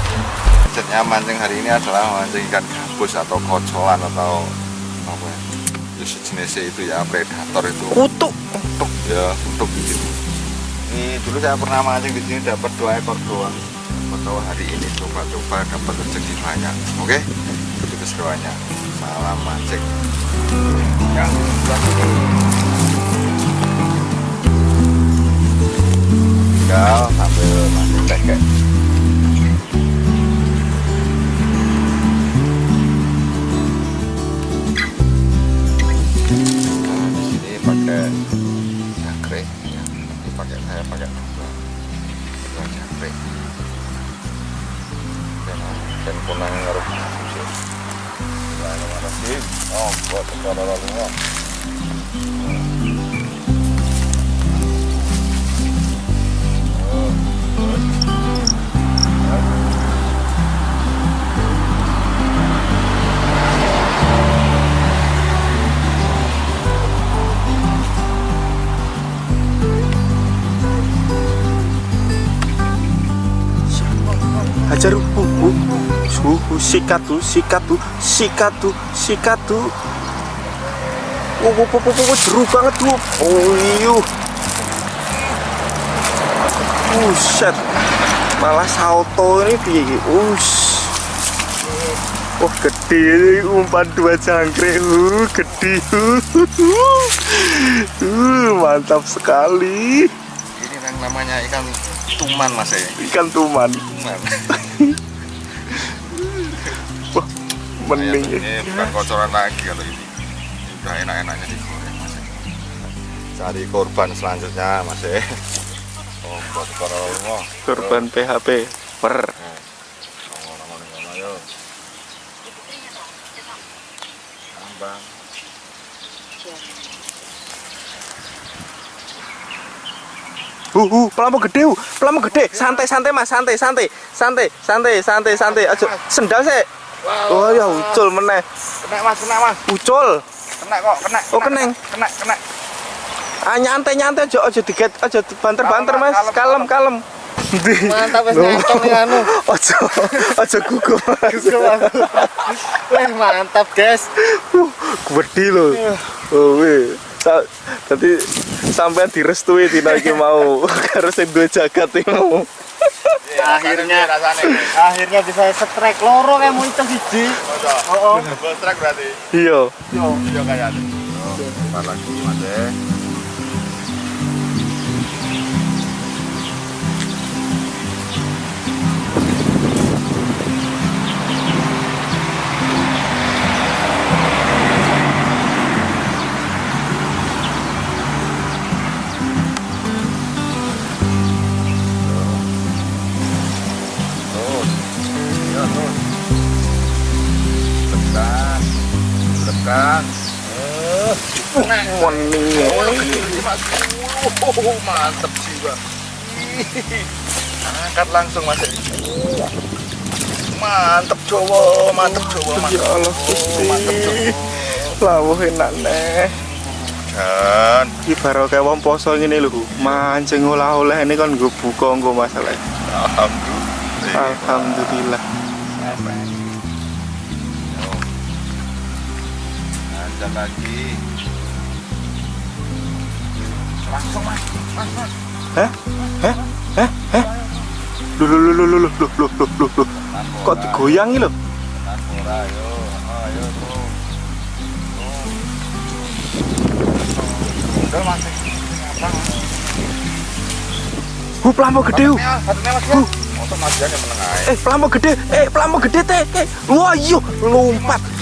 Budgetnya mancing hari ini adalah mancing ikan gabus atau kocolan atau apa ya? Ya sejenisnya itu ya predator itu. Kutuk. Untuk ya untuk gitu. Ini dulu saya pernah mancing di sini dapat dua ekor doang. Atau hari ini coba-coba dapat rezeki banyak. Oke? Itu keseruannya. Salam mancing. Ya, sini. Tinggal sambil mancing teh Nah, Suhu sikatu, sikatu, sikatu, sikatu. Oh, oh, oh, oh, oh, jeru banget tuh. Oh, iyo. Buset. Malah salto ini piye? Us. Oh, gede umpan dua jangkrik. Uh, gede. Uh, mantap sekali. ini yang namanya ikan tuman mas ya Ikan tuman. tuman Mending. ini bukan kocoran lagi kalau ini Ini udah enak-enaknya digoreng mas cari korban selanjutnya mas ya oh buat korban Korban PHP. Per. Bang. Uh, uh, pelamu gede, uh. pelamu gede. Santai, santai mas, santai, santai, santai, santai, santai, santai. Aja sendal sih. Oh ya ucul meneh. kena mas kena mas Ucul. kena kok kena Oh, keneng. kena kena Ah nyantai, nyantai aja aja diget, aja banter-banter mas. Kalem, kalem. Mantap wis nih anu. Ojo, ojo gugup mas. Wih mantap guys. Uh, Gede lho. Oh weh. Tadi sampean direstui dina iki mau karo sing duwe jagat iki mau ya, akhirnya. Rasanya, gitu. akhirnya bisa setrek loro kayak mau itu siji. Oh oh. Setrek berarti? Iya. Iyo iyo kayak. Ada malah lagi masih ya. kan? Eh mantep bang angkat langsung mas. Mantep jowo mantep jowo ya mantep jowo mantep lawuh enak nih dan iki kayak wong poso ini lho mancing olah oleh ini kan gue buka gue masalah. Alhamdulillah. Alhamdulillah. Lanjut lagi langsung mas mas Hah? Hah? Hah? Hah? Loh, loh, loh, loh, loh, loh, loh, loh, loh, loh. Kok digoyangi loh? Tenan ora ayo ayo tuh udah mas Hu, pelambo gede, hu. mas ya aja Eh, pelambo gede. Eh, pelambo gede teh. Eh, wah, iyo, lompat.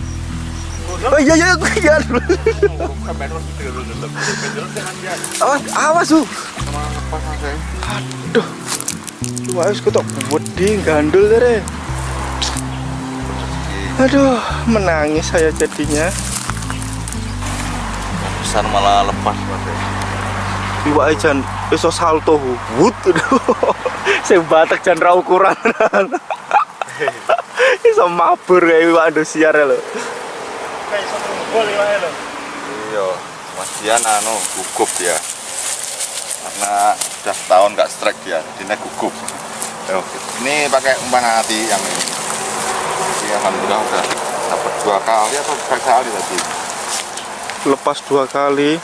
Oh iya, iya, iya. Awas, awas, hu. Aduh. Wah, wis ketok wedi gandul deh. Aduh, menangis saya jadinya. pisan malah lepas ya. iwak jan iso salto wut sing batek jan ra ukuran iso mabur kayak iwak Indosiar lho Kayak iso ngumpul iwake lho. iya mas Dian anu gugup dia karena sudah setahun nggak strike dia jadi gugup. Yo, ini pakai umpan hati yang ini. Jadi alhamdulillah udah dapat dua kali atau tiga kali tadi? Lepas dua kali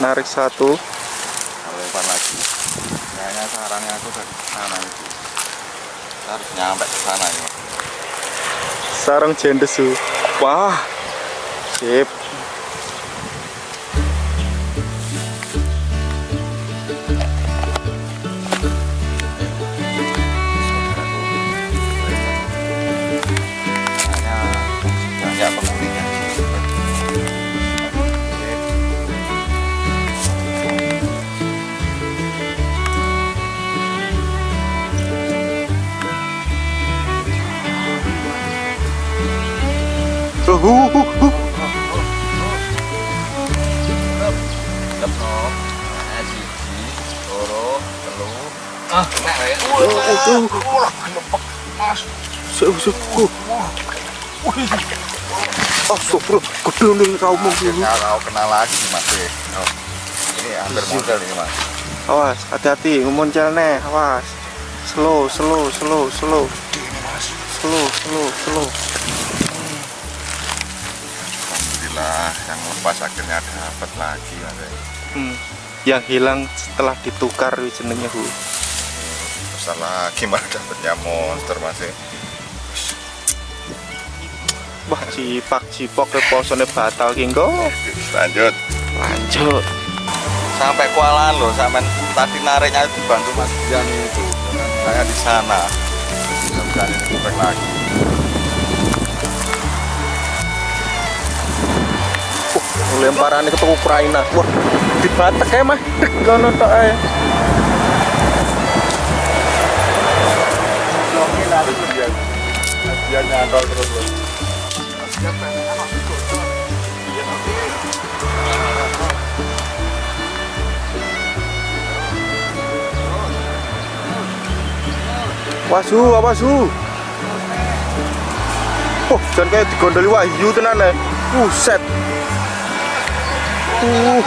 narik satu. Kalau lempar lagi. Kayaknya sarangnya aku dari sana itu Kita harus nyampe ke sana ya sarang jendesu. Wah sip Uh, uh, uh, uh. Uh. Astagfirullah, gede nih kau mau Akhirnya kau kenal lagi Mas. Oh. Ini hampir model ini Mas. Awas, hati-hati, ngumoncel nih, awas. Slow, slow, slow, slow. Slow, slow, slow. Alhamdulillah yang lepas akhirnya dapat lagi Mas. Hmm. Yang hilang setelah ditukar jenengnya hu. Besar lagi malah dapatnya monster Mas. Wah, cipak cipok ke posone batal ki engko. Lanjut. Lanjut. Sampai kualan loh, sampai tadi nariknya itu dibantu Mas Dian itu. Saya di sana. Mudah-mudahan ini lagi. Uh, lemparan ke Ukraina. Wah, dibatek ya mah. Dek kono tok Dian nyantol terus loh. Wasu, wasu. Oh, jangan kayak digondoli Wahyu tenan ya. Buset. Uh,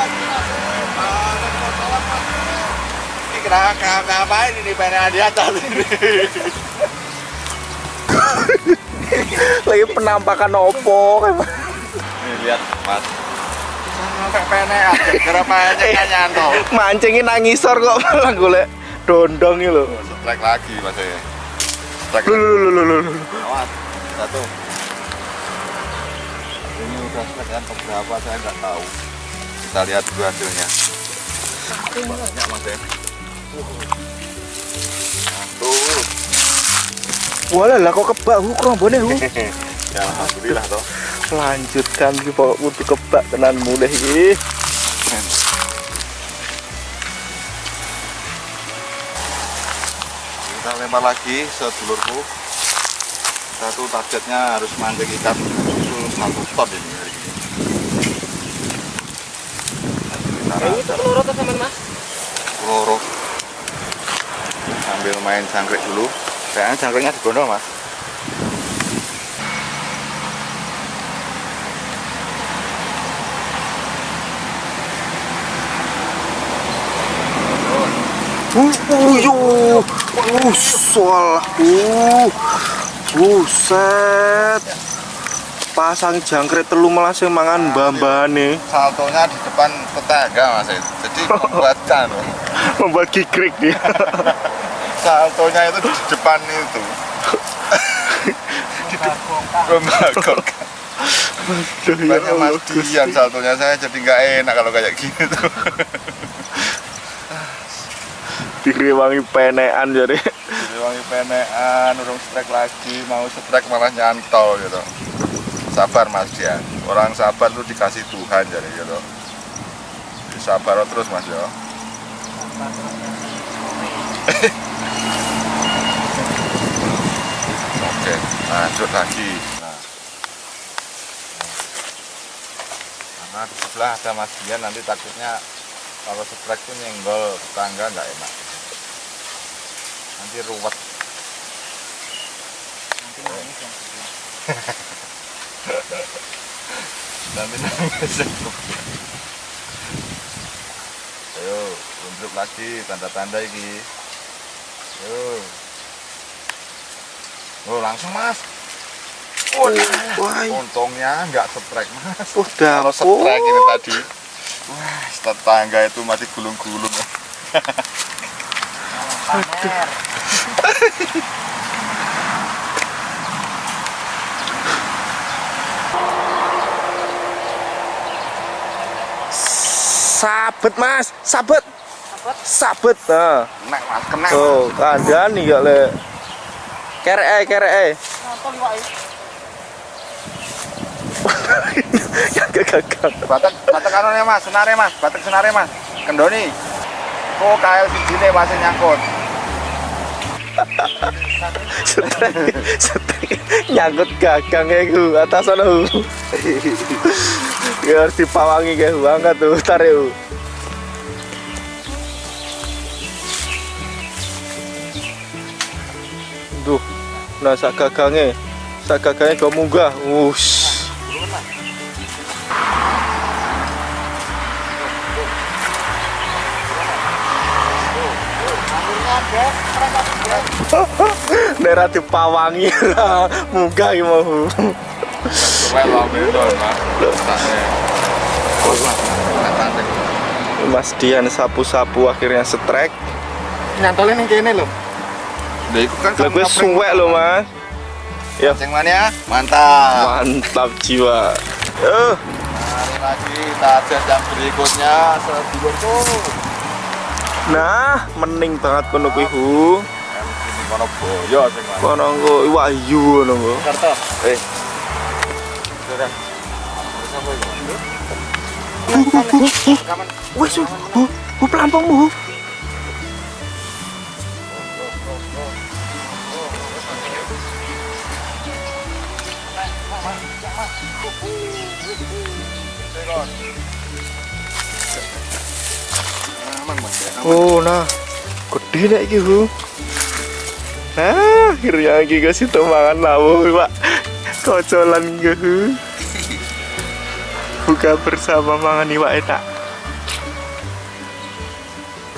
Ini kenapa ngapain ini pengen di atas ini? Lagi penampakan opo lihat Mas. Sampai penek aja, kenapa aja kan nyantol. mancingin nangisor kok malah golek dondong loh. Strike lagi Mas ya. Strike Lu lu lu lu lu. Awas, satu. Ini udah strike yang keberapa saya nggak tahu. Kita lihat dulu hasilnya. Banyak Mas ya. Satu. Walah lah kok kebak hu krombone hu. Ya alhamdulillah toh. Lanjutkan iki pokok kudu kebak tenan mulai iki. kita lempar lagi sedulurku kita tuh targetnya harus mancing ikan susu satu ton ini hari ini Ini tuh loro tuh sampean Mas. loro sambil main jangkrik dulu kayaknya jangkriknya di gondol mas Uh, uh. Uh, soal. Uh. Buset. Pasang jangkrik telu malah sing mangan mbah-mbahane. saltonya di depan tetangga mas jadi membuatkan Membuat kikrik dia. saltonya itu di depan itu. Ya Banyak. Dian saltonya. Saya jadi nggak enak kalau kayak gitu Diriwangi penekan jadi. jadi wangi penean urung strike lagi mau strike malah nyantol gitu. Sabar mas Dian. Orang sabar tuh dikasih Tuhan jadi gitu. Jadi sabar terus mas ya oke lanjut lagi. Nah. karena di sebelah ada Mas Dian nanti takutnya kalau sebrek tuh nyenggol tetangga nggak enak. Nanti ruwet. Nanti nangis. Ayo unjuk lagi tanda-tanda ini oh langsung mas. Wah, wah, untungnya nggak sebrek mas. Oh, kalau sebrek ini tadi. Wah tetangga itu masih gulung-gulung. Sabet mas, sabet, sabet. Nah, kena mas kena tuh kandani gak le. Kere kere eh. Nonton wae. Gak gagal. batak batak kanonnya mas senare mas batak senare mas kendoni kok kail sijine masih nyangkut nyangkut gagang ya ku atas sana. Ya harus dipawangi kayak hu angkat tuh tarik nah sak gagangnya, sak gagangnya kau munggah, wush. Daerah dipawangi lah, munggah ki mau Mas. Dian sapu-sapu akhirnya setrek. Nyantolin yang kene lho. Lah, kan Lah gue suwek loh mas. Ya Ceng mania, mantap. mantap jiwa. Eh, Mari lagi target yang berikutnya sedulur tuh. nah mening banget kono kuwi. Ini kono boyo sing. Kono nggo wahyu ngono nggo. Karto. Eh. Sudah. Hu, hu pelampungmu Oh nah, gede nek iki hu. Nah, akhirnya iki kasih mangan lawuh pak. Kocolan hu. Buka bersama mangan iwak enak.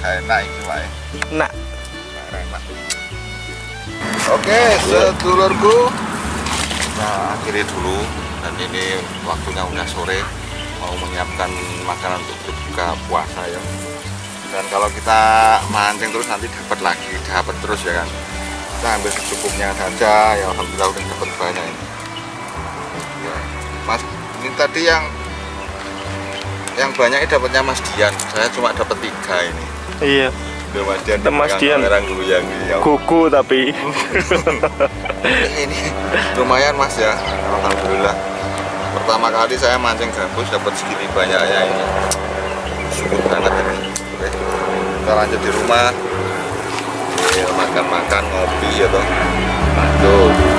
Kayak enak iki. Nak, Enak. Oke, sedulurku. Nah, akhiri dulu dan ini waktunya udah sore mau menyiapkan makanan untuk berbuka puasa ya. Dan kalau kita mancing terus nanti dapat lagi, dapat terus ya kan. Kita ambil secukupnya saja, ya alhamdulillah udah dapat banyak ini. Ya. Mas, ini tadi yang yang banyak ini dapatnya Mas Dian. Saya cuma dapat tiga ini. iya. Mas Dian. Mas Dian. kamera goyang ya. Kuku tapi. ini lumayan mas ya alhamdulillah pertama kali saya mancing gabus dapat segini banyaknya ini. Syukur banget ini. Oke kita lanjut di rumah. Makan makan ngopi ya toh. Lanjut